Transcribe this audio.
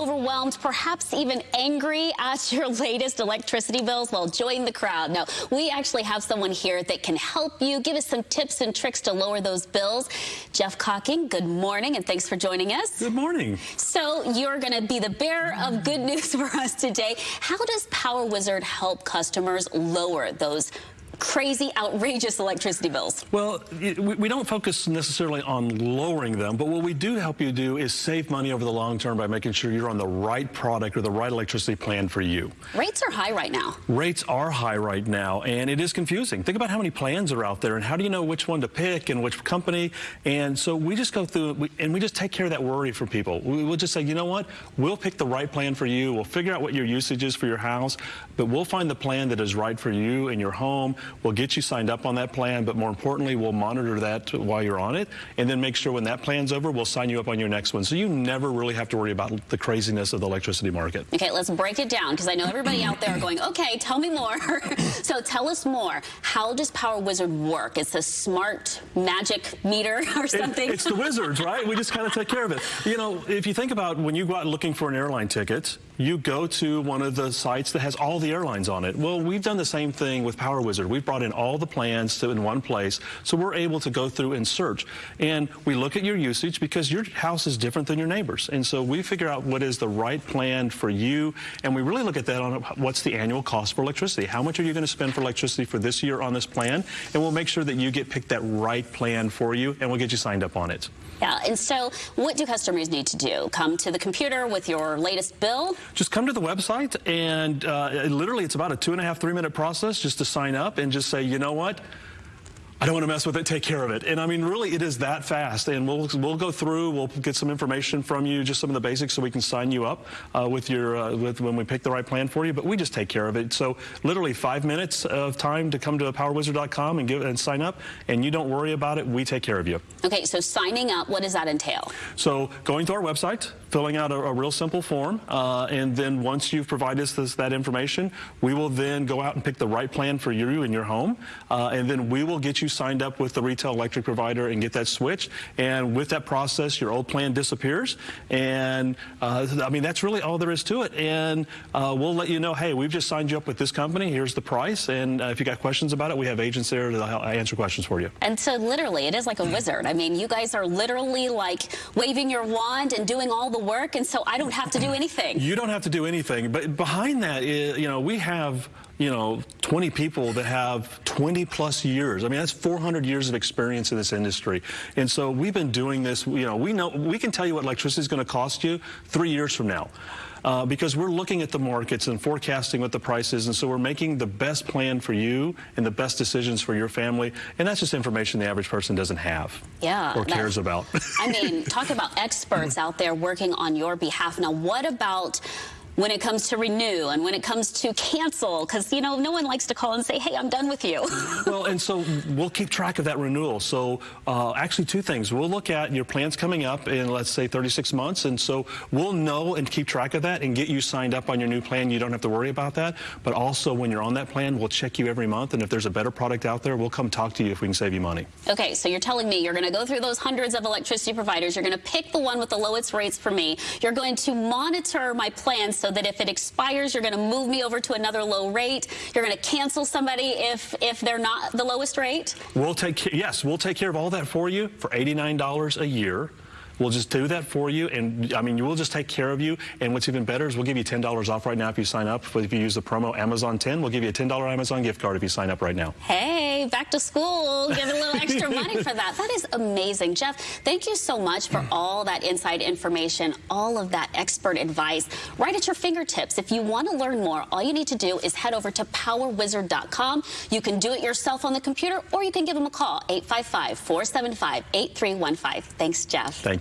overwhelmed, perhaps even angry at your latest electricity bills? Well, join the crowd. Now, we actually have someone here that can help you, give us some tips and tricks to lower those bills. Jeff Cocking, good morning, and thanks for joining us. Good morning. So you're going to be the bearer of good news for us today. How does Power Wizard help customers lower those crazy, outrageous electricity bills? Well, we don't focus necessarily on lowering them, but what we do help you do is save money over the long term by making sure you're on the right product or the right electricity plan for you. Rates are high right now. Rates are high right now, and it is confusing. Think about how many plans are out there, and how do you know which one to pick and which company? And so we just go through, and we just take care of that worry for people. We'll just say, you know what? We'll pick the right plan for you. We'll figure out what your usage is for your house, but we'll find the plan that is right for you and your home. We'll get you signed up on that plan, but more importantly, we'll monitor that while you're on it, and then make sure when that plan's over, we'll sign you up on your next one. So you never really have to worry about the craziness of the electricity market. Okay, let's break it down, because I know everybody out there are going, okay, tell me more. so tell us more. How does Power Wizard work? It's a smart magic meter or something? It, it's the wizards, right? We just kind of take care of it. You know, if you think about when you go out looking for an airline ticket, you go to one of the sites that has all the airlines on it. Well, we've done the same thing with Power Wizard. We've brought in all the plans to in one place, so we're able to go through and search. And we look at your usage because your house is different than your neighbor's. And so we figure out what is the right plan for you, and we really look at that on what's the annual cost for electricity. How much are you going to spend for electricity for this year on this plan? And we'll make sure that you get picked that right plan for you, and we'll get you signed up on it. Yeah, and so what do customers need to do? Come to the computer with your latest bill? Just come to the website, and uh, literally it's about a two and a half, three minute process just to sign up and just say, you know what? I don't want to mess with it, take care of it. And I mean, really, it is that fast. And we'll, we'll go through, we'll get some information from you, just some of the basics so we can sign you up uh, with your, uh, with when we pick the right plan for you, but we just take care of it. So literally five minutes of time to come to powerwizard.com and give and sign up, and you don't worry about it, we take care of you. Okay, so signing up, what does that entail? So going to our website, filling out a, a real simple form, uh, and then once you've provided us this, that information, we will then go out and pick the right plan for you and your home, uh, and then we will get you signed up with the retail electric provider and get that switched. And with that process, your old plan disappears. And uh, I mean, that's really all there is to it. And uh, we'll let you know, hey, we've just signed you up with this company. Here's the price. And uh, if you got questions about it, we have agents there to answer questions for you. And so literally, it is like a wizard. I mean, you guys are literally like waving your wand and doing all the work. And so I don't have to do anything. You don't have to do anything. But behind that, is, you know, we have you know, 20 people that have 20 plus years. I mean, that's 400 years of experience in this industry. And so we've been doing this, you know, we know, we can tell you what electricity is going to cost you three years from now. Uh, because we're looking at the markets and forecasting what the price is, and so we're making the best plan for you and the best decisions for your family, and that's just information the average person doesn't have yeah, or cares about. I mean, talk about experts out there working on your behalf. Now, what about when it comes to renew and when it comes to cancel because you know no one likes to call and say hey i'm done with you. Well and so we'll keep track of that renewal. So uh, actually two things. We'll look at your plans coming up in let's say 36 months. And so we'll know and keep track of that and get you signed up on your new plan. You don't have to worry about that. But also when you're on that plan we'll check you every month. And if there's a better product out there we'll come talk to you if we can save you money. Okay so you're telling me you're going to go through those hundreds of electricity providers. You're going to pick the one with the lowest rates for me. You're going to monitor my plans that if it expires, you're going to move me over to another low rate. You're going to cancel somebody if if they're not the lowest rate. We'll take yes, we'll take care of all that for you for $89 a year. We'll just do that for you, and I mean, we'll just take care of you. And what's even better is we'll give you $10 off right now if you sign up. If you use the promo Amazon10, we'll give you a $10 Amazon gift card if you sign up right now. Hey, back to school, give a little extra money for that. That is amazing. Jeff, thank you so much for all that inside information, all of that expert advice right at your fingertips. If you want to learn more, all you need to do is head over to powerwizard.com. You can do it yourself on the computer, or you can give them a call, 855-475-8315. Thanks, Jeff. Thank you.